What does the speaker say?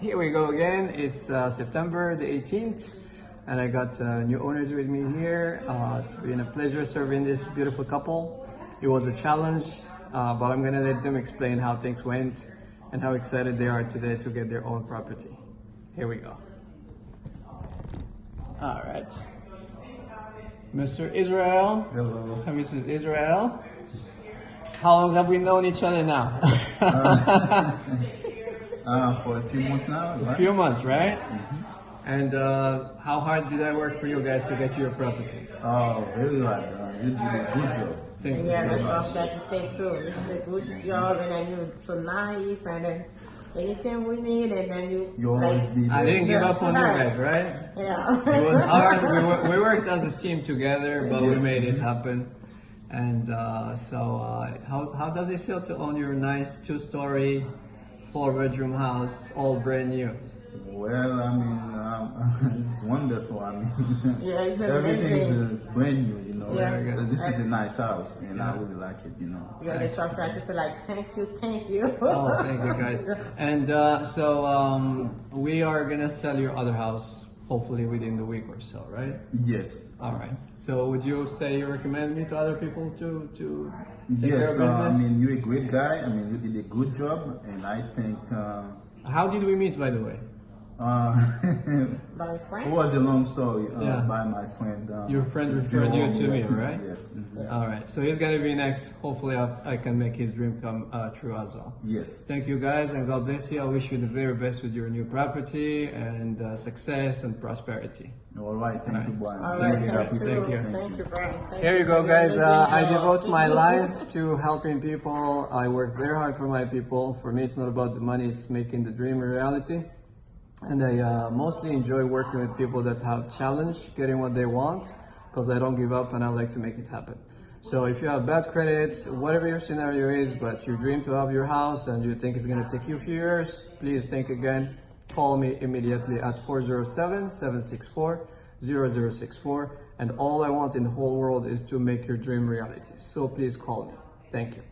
Here we go again. It's uh, September the 18th, and I got uh, new owners with me here. Uh, it's been a pleasure serving this beautiful couple. It was a challenge, uh, but I'm gonna let them explain how things went and how excited they are today to get their own property. Here we go. All right. Mr. Israel Hello. Mrs. Israel. How long have we known each other now? Uh, for a few months now, A right? few months, right? And uh, how hard did I work for you guys to get your property? Oh, very hard. Uh, you did a good job. Thank you Yeah, so that's what much. I've to say too. This is a good job, and then you're so nice, and then anything we need, and then you You always like, be there. I didn't give up on you guys, right? yeah. It was hard. We, wor- we worked as a team together, but we made it happen. And uh, so, uh, how, how does it feel to own your nice two-story, four-bedroom house, all brand new? Well, I mean, um, it's wonderful. I mean, Yeah, it's everything amazing. is brand new, you know. Yeah. This is a nice house, and I really like it, you know. Yeah, that's why I try to say like, thank you, thank you. Oh, thank you guys. And uh, so um, we are gonna sell your other house hopefully within the week or so, right? Yes. All right. So would you say you recommend me to other people to to take care Yes, of uh, business? I mean, you're a great guy. I mean, you did a good job, and I think uh, How did we meet, by the way? uh, My it was a long story uh, Yeah. by my friend. Uh, Your friend referred you to me, right? Yes. mhm. All right. So he's gonna be next. Hopefully, I, I can make his dream come uh, true as well. Yes. Thank you guys, and God bless you. I wish you the very best with your new property and uh, success and prosperity. All right. Thank you, Brian. All Thank you. thank you, Thank you. thank you, Brian. Thank Here you go, guys. Uh, I devote my life to helping people. I work very hard for my people. For me, it's not about the money, it's making the dream a reality. And I uh, mostly enjoy working with people that have challenge getting what they want because I don't give up and I like to make it happen. So if you have bad credit, whatever your scenario is, but you dream to have your house and you think it's going to take you a few years, please think again. Call me immediately at 407-764-0064. And all I want in the whole world is to make your dream reality. So please call me. Thank you.